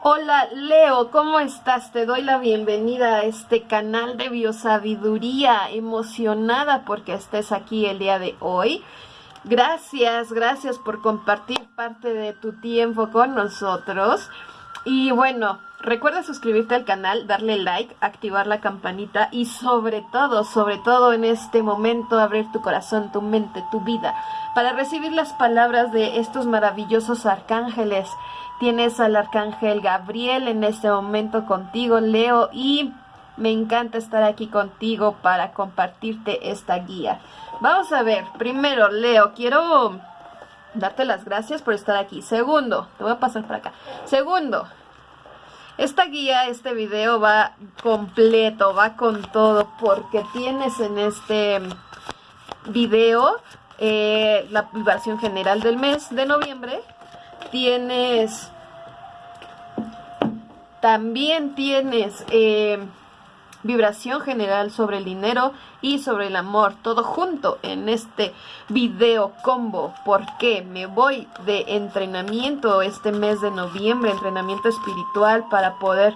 Hola Leo, ¿cómo estás? Te doy la bienvenida a este canal de biosabiduría, emocionada porque estés aquí el día de hoy. Gracias, gracias por compartir parte de tu tiempo con nosotros. Y bueno, recuerda suscribirte al canal, darle like, activar la campanita y sobre todo, sobre todo en este momento abrir tu corazón, tu mente, tu vida para recibir las palabras de estos maravillosos arcángeles Tienes al arcángel Gabriel en este momento contigo, Leo, y me encanta estar aquí contigo para compartirte esta guía. Vamos a ver, primero, Leo, quiero darte las gracias por estar aquí. Segundo, te voy a pasar por acá. Segundo, esta guía, este video va completo, va con todo, porque tienes en este video eh, la vibración general del mes de noviembre, tienes, también tienes eh, vibración general sobre el dinero y sobre el amor, todo junto en este video combo, porque me voy de entrenamiento este mes de noviembre, entrenamiento espiritual para poder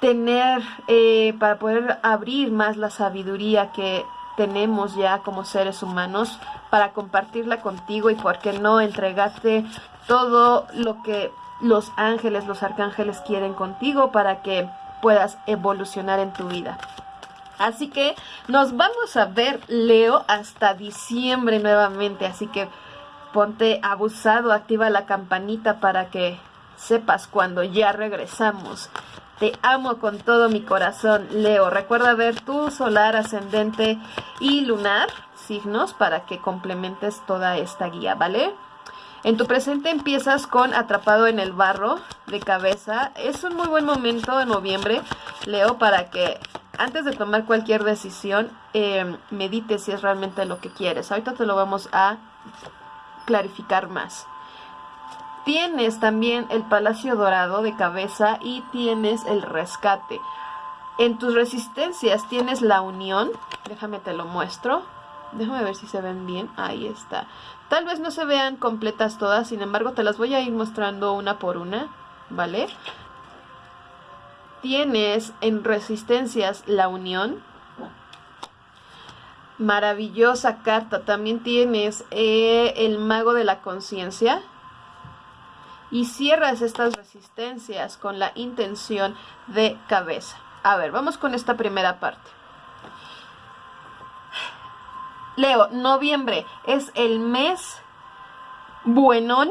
tener, eh, para poder abrir más la sabiduría que tenemos ya como seres humanos para compartirla contigo y por qué no entregarte todo lo que los ángeles, los arcángeles quieren contigo para que puedas evolucionar en tu vida. Así que nos vamos a ver, Leo, hasta diciembre nuevamente. Así que ponte abusado, activa la campanita para que sepas cuando ya regresamos. Te amo con todo mi corazón, Leo. Recuerda ver tu solar, ascendente y lunar, signos, para que complementes toda esta guía, ¿vale? En tu presente empiezas con Atrapado en el Barro de cabeza. Es un muy buen momento en noviembre, Leo, para que antes de tomar cualquier decisión, eh, medites si es realmente lo que quieres. Ahorita te lo vamos a clarificar más. Tienes también el Palacio Dorado de cabeza y tienes el rescate. En tus resistencias tienes la unión. Déjame te lo muestro. Déjame ver si se ven bien. Ahí está. Tal vez no se vean completas todas, sin embargo te las voy a ir mostrando una por una, ¿vale? Tienes en resistencias la unión. Maravillosa carta. También tienes eh, el mago de la conciencia. Y cierras estas resistencias con la intención de cabeza. A ver, vamos con esta primera parte. Leo, noviembre es el mes buenón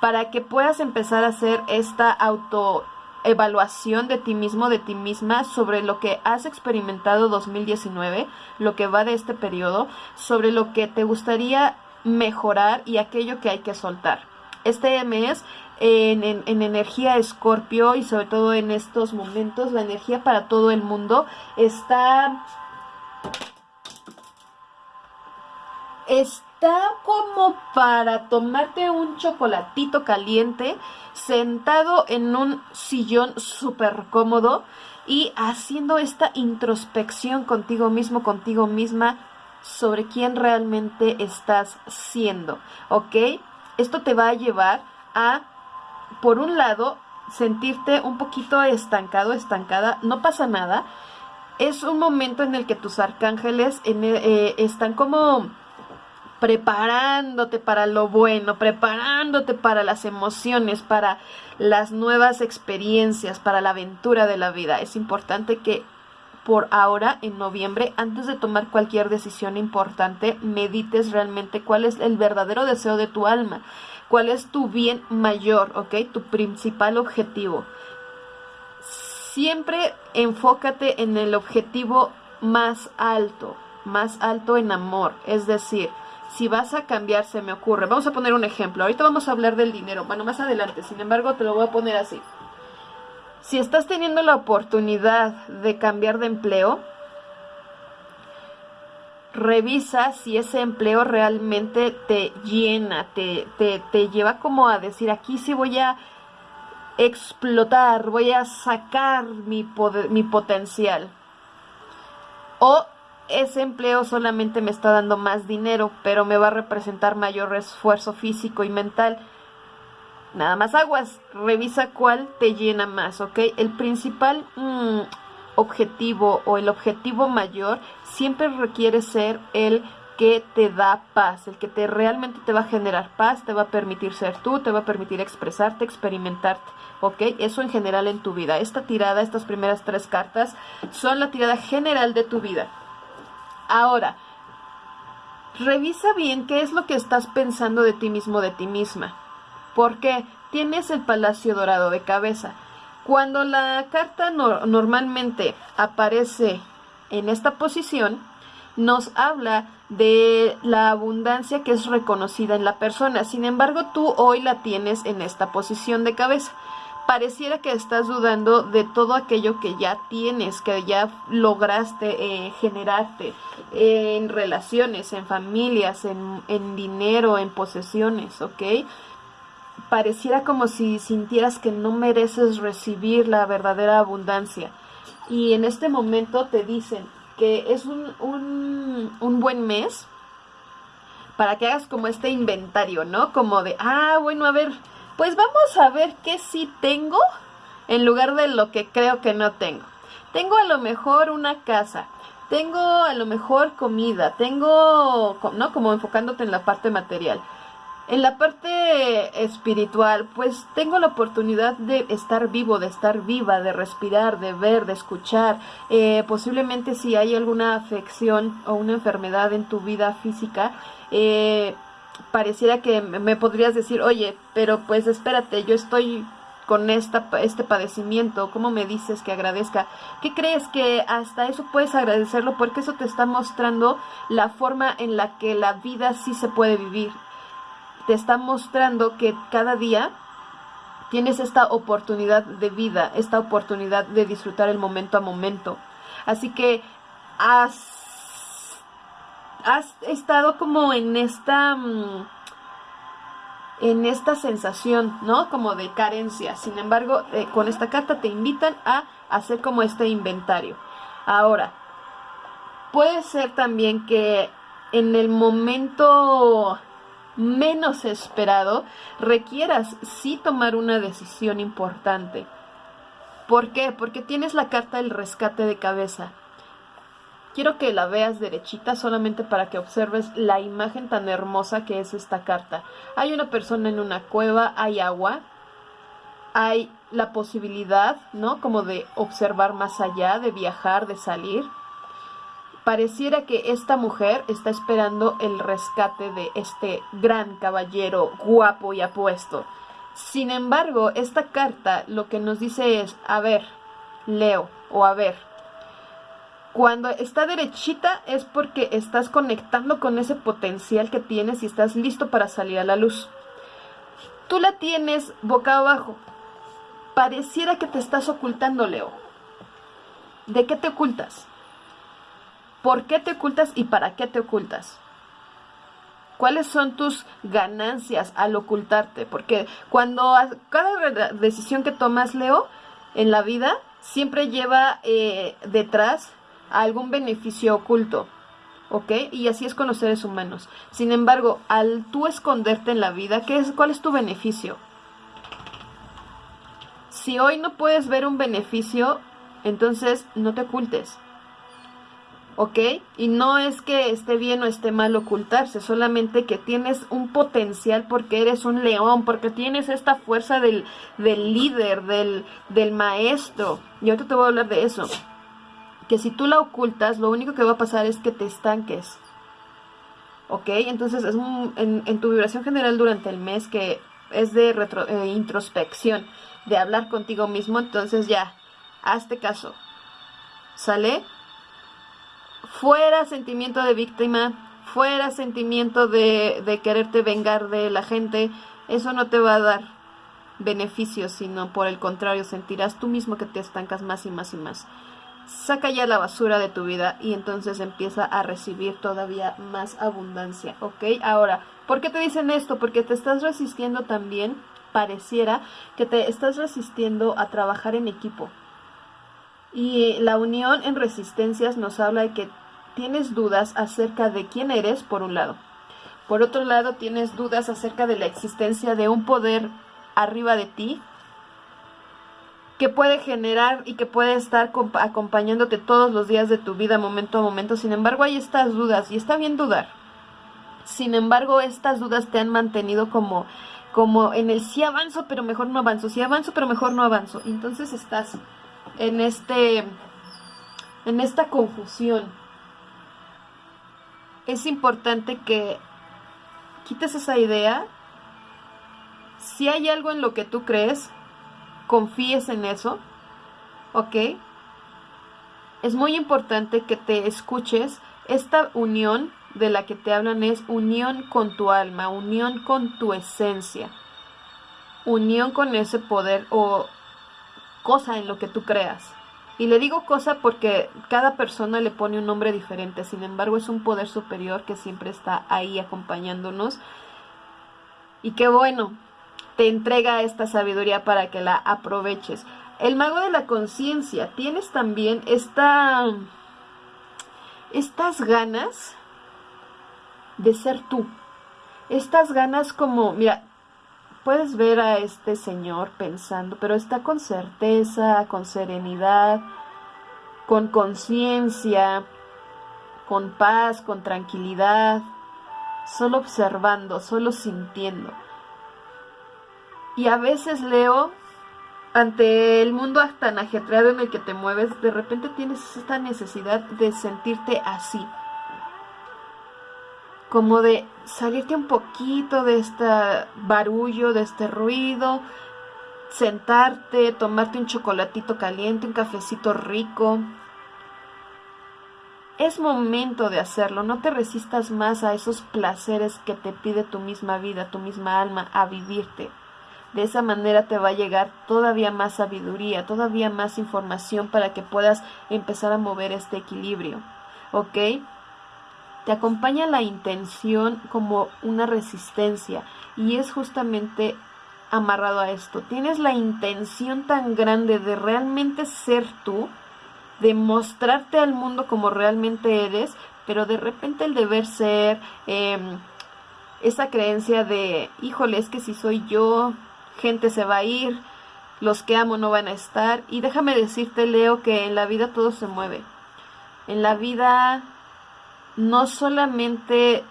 para que puedas empezar a hacer esta autoevaluación de ti mismo, de ti misma, sobre lo que has experimentado 2019, lo que va de este periodo, sobre lo que te gustaría mejorar y aquello que hay que soltar. Este mes en, en, energía escorpio y sobre todo en estos momentos, la energía para todo el mundo está está como para tomarte un chocolatito caliente sentado en un sillón súper cómodo y haciendo esta introspección contigo mismo, contigo misma sobre quién realmente estás siendo, ¿ok? Esto te va a llevar a, por un lado, sentirte un poquito estancado, estancada, no pasa nada. Es un momento en el que tus arcángeles eh, están como preparándote para lo bueno, preparándote para las emociones, para las nuevas experiencias, para la aventura de la vida. Es importante que por ahora, en noviembre, antes de tomar cualquier decisión importante, medites realmente cuál es el verdadero deseo de tu alma, cuál es tu bien mayor, ¿ok? Tu principal objetivo. Siempre enfócate en el objetivo más alto, más alto en amor, es decir, si vas a cambiar, se me ocurre. Vamos a poner un ejemplo. Ahorita vamos a hablar del dinero. Bueno, más adelante. Sin embargo, te lo voy a poner así. Si estás teniendo la oportunidad de cambiar de empleo, revisa si ese empleo realmente te llena, te, te, te lleva como a decir, aquí sí voy a explotar, voy a sacar mi, mi potencial. O ese empleo solamente me está dando más dinero, pero me va a representar mayor esfuerzo físico y mental. Nada más aguas, revisa cuál te llena más, ¿ok? El principal mm, objetivo o el objetivo mayor siempre requiere ser el que te da paz, el que te realmente te va a generar paz, te va a permitir ser tú, te va a permitir expresarte, experimentarte, ¿ok? Eso en general en tu vida. Esta tirada, estas primeras tres cartas, son la tirada general de tu vida. Ahora, revisa bien qué es lo que estás pensando de ti mismo, de ti misma. Porque tienes el palacio dorado de cabeza. Cuando la carta normalmente aparece en esta posición, nos habla de la abundancia que es reconocida en la persona. Sin embargo, tú hoy la tienes en esta posición de cabeza. Pareciera que estás dudando de todo aquello que ya tienes, que ya lograste eh, generarte en relaciones, en familias, en, en dinero, en posesiones, ¿ok? Pareciera como si sintieras que no mereces recibir la verdadera abundancia. Y en este momento te dicen, que es un, un, buen mes para que hagas como este inventario, ¿no? Como de, ah, bueno, a ver, pues vamos a ver qué sí tengo en lugar de lo que creo que no tengo. Tengo a lo mejor una casa, tengo a lo mejor comida, tengo, ¿no? Como enfocándote en la parte material. En la parte espiritual, pues tengo la oportunidad de estar vivo, de estar viva, de respirar, de ver, de escuchar. Eh, posiblemente si hay alguna afección o una enfermedad en tu vida física, eh, pareciera que me podrías decir, oye, pero pues espérate, yo estoy con esta, este padecimiento, ¿cómo me dices que agradezca? ¿Qué crees que hasta eso puedes agradecerlo? Porque eso te está mostrando la forma en la que la vida sí se puede vivir te está mostrando que cada día tienes esta oportunidad de vida, esta oportunidad de disfrutar el momento a momento. Así que has, has estado como en esta... Mm, en esta sensación, ¿no? Como de carencia. Sin embargo, eh, con esta carta te invitan a hacer como este inventario. Ahora, puede ser también que en el momento menos esperado, requieras sí tomar una decisión importante. ¿Por qué? Porque tienes la carta del rescate de cabeza. Quiero que la veas derechita solamente para que observes la imagen tan hermosa que es esta carta. Hay una persona en una cueva, hay agua, hay la posibilidad, ¿no? Como de observar más allá, de viajar, de salir Pareciera que esta mujer está esperando el rescate de este gran caballero guapo y apuesto. Sin embargo, esta carta lo que nos dice es, a ver, Leo, o a ver, cuando está derechita es porque estás conectando con ese potencial que tienes y estás listo para salir a la luz. Tú la tienes boca abajo. Pareciera que te estás ocultando, Leo. ¿De qué te ocultas? ¿Por qué te ocultas y para qué te ocultas? ¿Cuáles son tus ganancias al ocultarte? Porque cuando cada decisión que tomas, Leo, en la vida, siempre lleva eh, detrás algún beneficio oculto. ¿Ok? Y así es con los seres humanos. Sin embargo, al tú esconderte en la vida, ¿qué es, ¿cuál es tu beneficio? Si hoy no puedes ver un beneficio, entonces no te ocultes. ¿ok? Y no es que esté bien o esté mal ocultarse, solamente que tienes un potencial porque eres un león, porque tienes esta fuerza del, del líder, del, del maestro. Y ahorita te voy a hablar de eso. Que si tú la ocultas, lo único que va a pasar es que te estanques. ¿Ok? Entonces es en, tu vibración general durante el mes que es de retro, eh, introspección, de hablar contigo mismo, entonces ya, hazte caso. ¿Sale? fuera sentimiento de víctima, fuera sentimiento de, de quererte vengar de la gente, eso no te va a dar beneficios, sino por el contrario, sentirás tú mismo que te estancas más y más y más. Saca ya la basura de tu vida y entonces empieza a recibir todavía más abundancia, ¿ok? Ahora, ¿por qué te dicen esto? Porque te estás resistiendo también, pareciera que te estás resistiendo a trabajar en equipo. Y la unión en resistencias nos habla de que tienes dudas acerca de quién eres, por un lado. Por otro lado, tienes dudas acerca de la existencia de un poder arriba de ti, que puede generar y que puede estar acompañándote todos los días de tu vida, momento a momento. Sin embargo, hay estas dudas y está bien dudar. Sin embargo, estas dudas te han mantenido como, como en el sí avanzo, pero mejor no avanzo, sí avanzo, pero mejor no avanzo. Entonces estás en este, en esta confusión. Es importante que quites esa idea. Si hay algo en lo que tú crees, confíes en eso, ¿ok? Es muy importante que te escuches. Esta unión de la que te hablan es unión con tu alma, unión con tu esencia, unión con ese poder o cosa en lo que tú creas. Y le digo cosa porque cada persona le pone un nombre diferente, sin embargo es un poder superior que siempre está ahí acompañándonos. Y qué bueno, te entrega esta sabiduría para que la aproveches. El mago de la conciencia, tienes también esta, estas ganas de ser tú. Estas ganas como, mira, puedes ver a este señor pensando, pero está con certeza, con serenidad, con conciencia, con paz, con tranquilidad, solo observando, solo sintiendo. Y a veces leo, ante el mundo tan ajetreado en el que te mueves, de repente tienes esta necesidad de sentirte así. Como de salirte un poquito de este barullo, de este ruido, sentarte, tomarte un chocolatito caliente, un cafecito rico. Es momento de hacerlo, no te resistas más a esos placeres que te pide tu misma vida, tu misma alma, a vivirte. De esa manera te va a llegar todavía más sabiduría, todavía más información para que puedas empezar a mover este equilibrio. ¿Ok? Te acompaña la intención como una resistencia y es justamente amarrado a esto. Tienes la intención tan grande de realmente ser tú, de mostrarte al mundo como realmente eres, pero de repente el deber ser, em, esa creencia de, híjole, es que si soy yo, gente se va a ir, los que amo no van a estar. Y déjame decirte, Leo, que en la vida todo se mueve. En la vida no solamente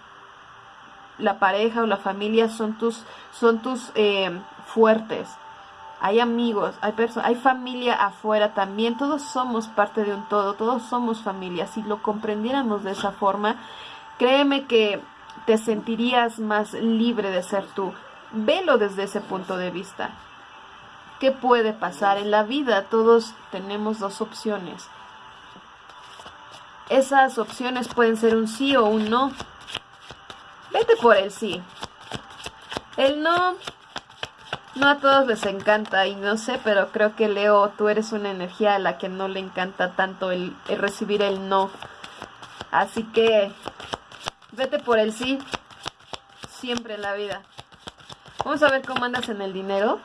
la pareja o la familia son tus, son tus eh, fuertes. Hay amigos, hay personas, hay familia afuera también. Todos somos parte de un todo, todos somos familia. Si lo comprendiéramos de esa forma, créeme que te sentirías más libre de ser tú. Velo desde ese punto de vista. ¿Qué puede pasar en la vida? Todos tenemos dos opciones. Esas opciones pueden ser un sí o un no. Vete por el sí. El no, no a todos les encanta y no sé, pero creo que Leo, tú eres una energía a la que no le encanta tanto el, el recibir el no. Así que vete por el sí, siempre en la vida. Vamos a ver cómo andas en el dinero.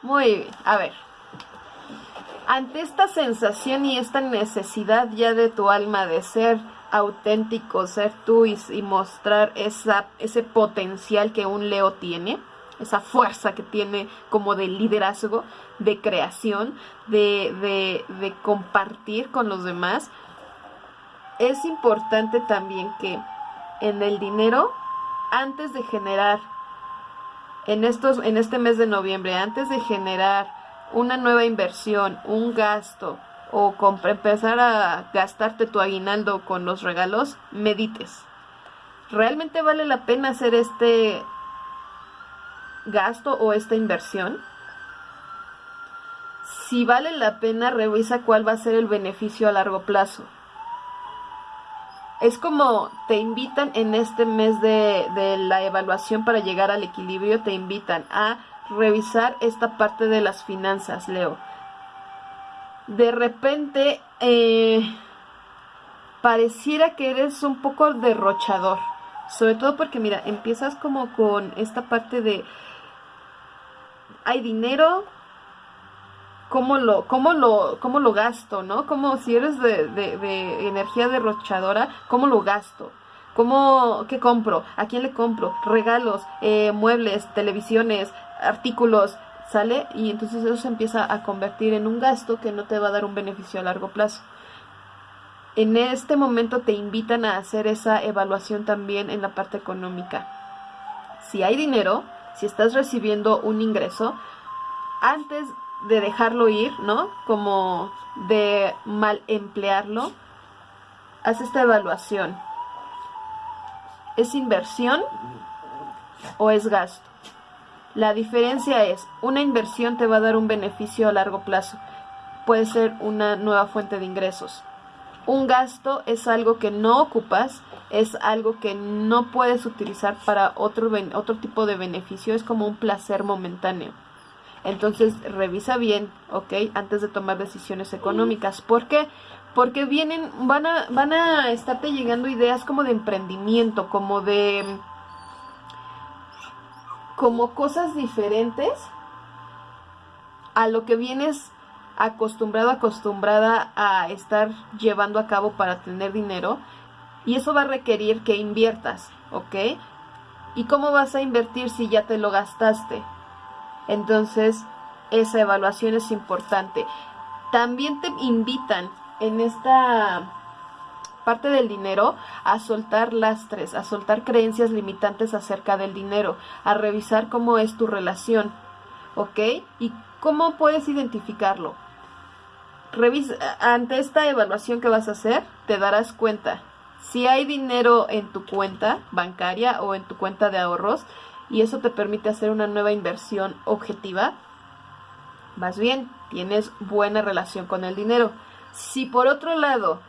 Muy bien, a ver. Ante esta sensación y esta necesidad ya de tu alma de ser auténtico, ser tú y, mostrar esa, ese potencial que un Leo tiene, esa fuerza que tiene como de liderazgo, de creación, de, de, de compartir con los demás, es importante también que en el dinero, antes de generar, en, estos, en este mes de noviembre, antes de generar una nueva inversión, un gasto o empezar a gastarte tu aguinaldo con los regalos, medites. ¿Realmente vale la pena hacer este gasto o esta inversión? Si vale la pena, revisa cuál va a ser el beneficio a largo plazo es como te invitan en este mes de, la evaluación para llegar al equilibrio, te invitan a revisar esta parte de las finanzas, Leo. De repente, eh, pareciera que eres un poco derrochador. Sobre todo porque, mira, empiezas como con esta parte de... Hay dinero, cómo lo, cómo lo, cómo lo gasto, ¿no? Como si eres de, de, energía derrochadora, ¿cómo lo gasto? ¿Cómo, qué compro? ¿A quién le compro? Regalos, eh, muebles, televisiones, artículos, ¿sale? Y entonces eso se empieza a convertir en un gasto que no te va a dar un beneficio a largo plazo. En este momento te invitan a hacer esa evaluación también en la parte económica. Si hay dinero, si estás recibiendo un ingreso, antes de dejarlo ir, ¿no? Como de mal emplearlo, haz esta evaluación. ¿Es inversión o es gasto? La diferencia es, una inversión te va a dar un beneficio a largo plazo. Puede ser una nueva fuente de ingresos. Un gasto es algo que no ocupas, es algo que no puedes utilizar para otro, otro tipo de beneficio, es como un placer momentáneo. Entonces revisa bien, ¿ok? Antes de tomar decisiones económicas. ¿Por qué? Porque vienen, van a, van a estarte llegando ideas como de emprendimiento, como de como cosas diferentes a lo que vienes acostumbrado, acostumbrada a estar llevando a cabo para tener dinero. Y eso va a requerir que inviertas, ¿ok? ¿Y cómo vas a invertir si ya te lo gastaste? Entonces, esa evaluación es importante. También te invitan en esta parte del dinero a soltar lastres, a soltar creencias limitantes acerca del dinero, a revisar cómo es tu relación, ¿ok? Y cómo puedes identificarlo. Revisa, ante esta evaluación que vas a hacer, te darás cuenta si hay dinero en tu cuenta bancaria o en tu cuenta de ahorros y eso te permite hacer una nueva inversión objetiva, vas bien, tienes buena relación con el dinero. Si por otro lado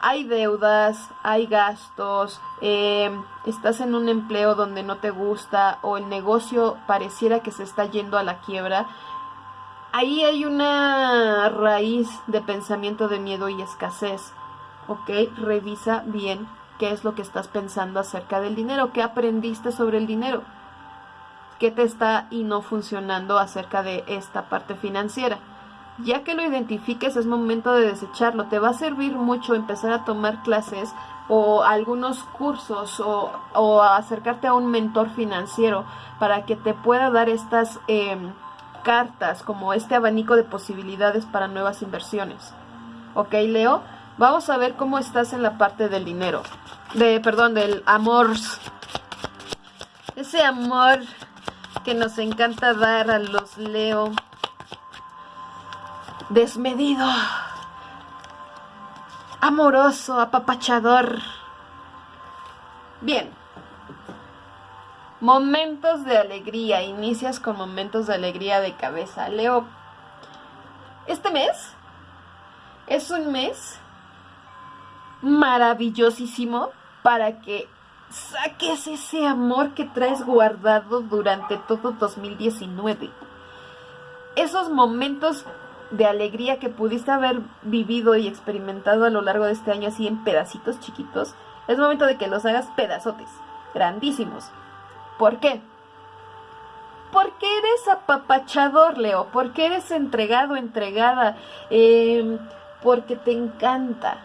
hay deudas, hay gastos, eh, estás en un empleo donde no te gusta o el negocio pareciera que se está yendo a la quiebra, ahí hay una raíz de pensamiento de miedo y escasez. ¿Ok? Revisa bien qué es lo que estás pensando acerca del dinero, qué aprendiste sobre el dinero, qué te está y no funcionando acerca de esta parte financiera. Ya que lo identifiques es momento de desecharlo. Te va a servir mucho empezar a tomar clases o algunos cursos o, acercarte a un mentor financiero para que te pueda dar estas em, cartas como este abanico de posibilidades para nuevas inversiones. ¿Ok, Leo? Vamos a ver cómo estás en la parte del dinero. De, perdón, del amor. Ese amor que nos encanta dar a los Leo desmedido, amoroso, apapachador. Bien. Momentos de alegría. Inicias con momentos de alegría de cabeza. Leo, este mes es un mes maravillosísimo para que saques ese amor que traes guardado durante todo 2019. Esos momentos de alegría que pudiste haber vivido y experimentado a lo largo de este año así en pedacitos chiquitos, es momento de que los hagas pedazotes, grandísimos. ¿Por qué? Porque eres apapachador, Leo, porque eres entregado, entregada, em, porque te encanta,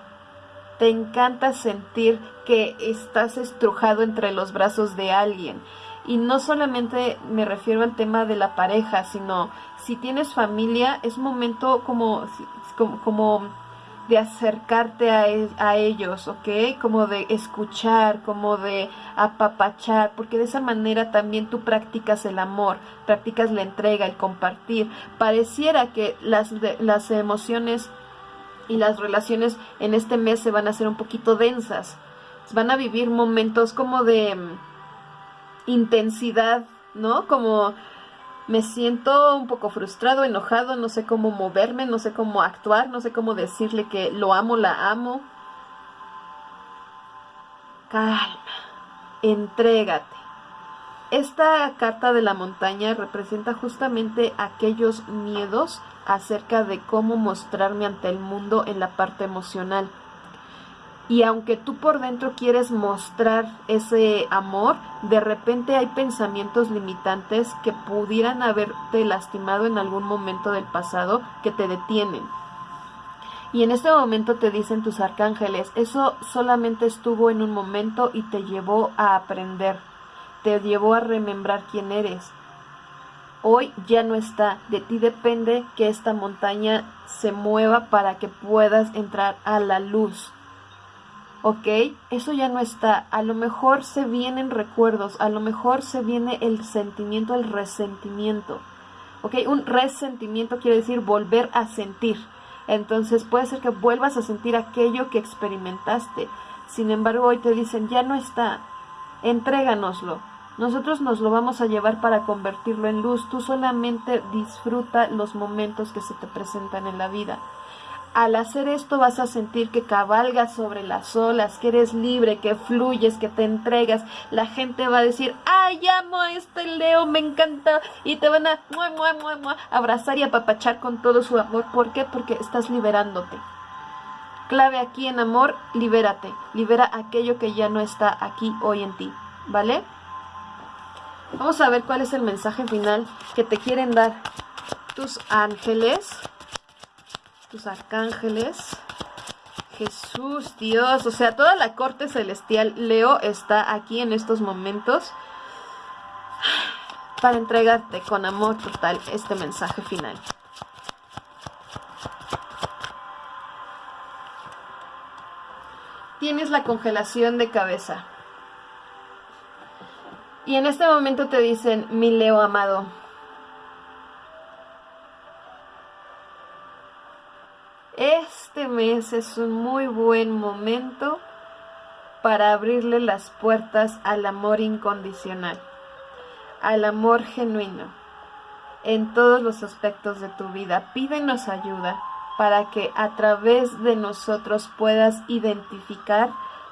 te encanta sentir que estás estrujado entre los brazos de alguien. Y no solamente me refiero al tema de la pareja, sino si tienes familia, es momento como, como, de acercarte a, e, a, ellos, ¿ok? Como de escuchar, como de apapachar, porque de esa manera también tú practicas el amor, practicas la entrega, el compartir. Pareciera que las, las emociones y las relaciones en este mes se van a hacer un poquito densas. Van a vivir momentos como de mm, intensidad, ¿no? Como me siento un poco frustrado, enojado, no sé cómo moverme, no sé cómo actuar, no sé cómo decirle que lo amo, la amo. Calma, entrégate. Esta carta de la montaña representa justamente aquellos miedos acerca de cómo mostrarme ante el mundo en la parte emocional. y aunque tú por dentro quieres mostrar ese amor, de repente hay pensamientos limitantes que pudieran haberte lastimado en algún momento del pasado que te detienen. Y en este momento te dicen tus arcángeles, eso solamente estuvo en un momento y te llevó a aprender, te llevó a remembrar quién eres. Hoy ya no está, de ti depende que esta montaña se mueva para que puedas entrar a la luz ¿ok? Eso ya no está. A lo mejor se vienen recuerdos, a lo mejor se viene el sentimiento, el resentimiento, ¿ok? Un resentimiento quiere decir volver a sentir. Entonces puede ser que vuelvas a sentir aquello que experimentaste. Sin embargo, hoy te dicen, ya no está, entréganoslo. Nosotros nos lo vamos a llevar para convertirlo en luz. Tú solamente disfruta los momentos que se te presentan en la vida. Al hacer esto vas a sentir que cabalgas sobre las olas, que eres libre, que fluyes, que te entregas. La gente va a decir, ay, amo a este Leo, me encanta. Y te van a abrazar y apapachar con todo su amor. ¿Por qué? Porque estás liberándote. Clave aquí en amor, libérate. Libera aquello que ya no está aquí hoy en ti. ¿Vale? Vamos a ver cuál es el mensaje final que te quieren dar tus ángeles tus arcángeles. Jesús, Dios, o sea, toda la corte celestial Leo está aquí en estos momentos para entregarte con amor total este mensaje final. Tienes la congelación de cabeza. Y en este momento te dicen, mi Leo amado, Este mes es un muy buen momento para abrirle las puertas al amor incondicional, al amor genuino, en todos los aspectos de tu vida. Pídenos ayuda para que a través de nosotros puedas identificar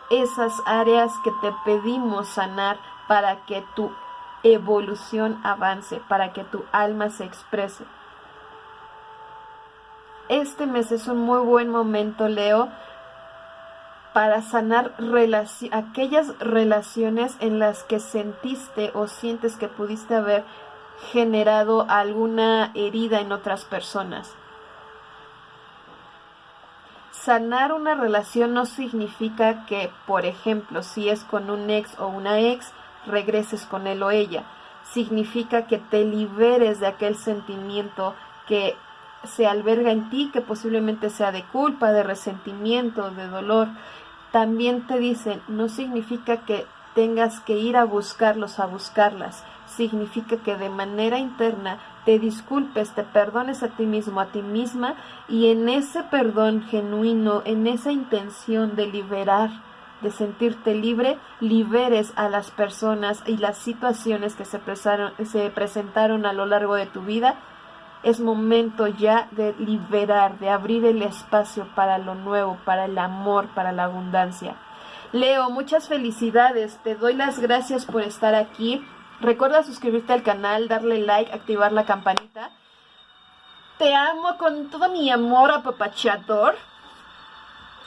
esas áreas que te pedimos sanar para que tu evolución avance, para que tu alma se exprese este mes es un muy buen momento, Leo, para sanar aquellas relaciones en las que sentiste o sientes que pudiste haber generado alguna herida en otras personas. Sanar una relación no significa que, por ejemplo, si es con un ex o una ex, regreses con él o ella. Significa que te liberes de aquel sentimiento que se alberga en ti, que posiblemente sea de culpa, de resentimiento, de dolor. También te dicen, no significa que tengas que ir a buscarlos, a buscarlas. Significa que de manera interna te disculpes, te perdones a ti mismo, a ti misma, y en ese perdón genuino, en esa intención de liberar, de sentirte libre, liberes a las personas y las situaciones que se, se presentaron a lo largo de tu vida es momento ya de liberar, de abrir el espacio para lo nuevo, para el amor, para la abundancia. Leo, muchas felicidades, te doy las gracias por estar aquí. Recuerda suscribirte al canal, darle like, activar la campanita. Te amo con todo mi amor apapachador.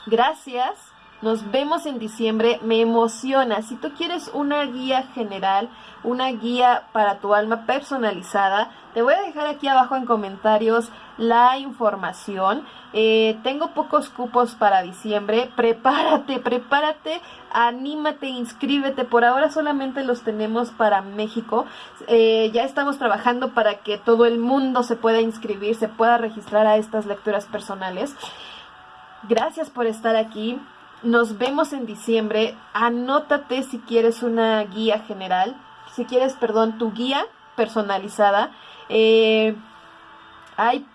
Gracias. Nos vemos en diciembre, me emociona. Si tú quieres una guía general, una guía para tu alma personalizada, te voy a dejar aquí abajo en comentarios la información. Eh, tengo pocos cupos para diciembre. Prepárate, prepárate, anímate, inscríbete. Por ahora solamente los tenemos para México. Eh, ya estamos trabajando para que todo el mundo se pueda inscribir, se pueda registrar a estas lecturas personales. Gracias por estar aquí. Nos vemos en diciembre. Anótate si quieres una guía general, si quieres, perdón, tu guía personalizada. Eh, hay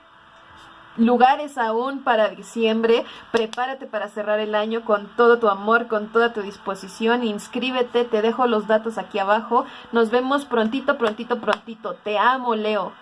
lugares aún para diciembre. Prepárate para cerrar el año con todo tu amor, con toda tu disposición. Inscríbete, te dejo los datos aquí abajo. Nos vemos prontito, prontito, prontito. Te amo, Leo.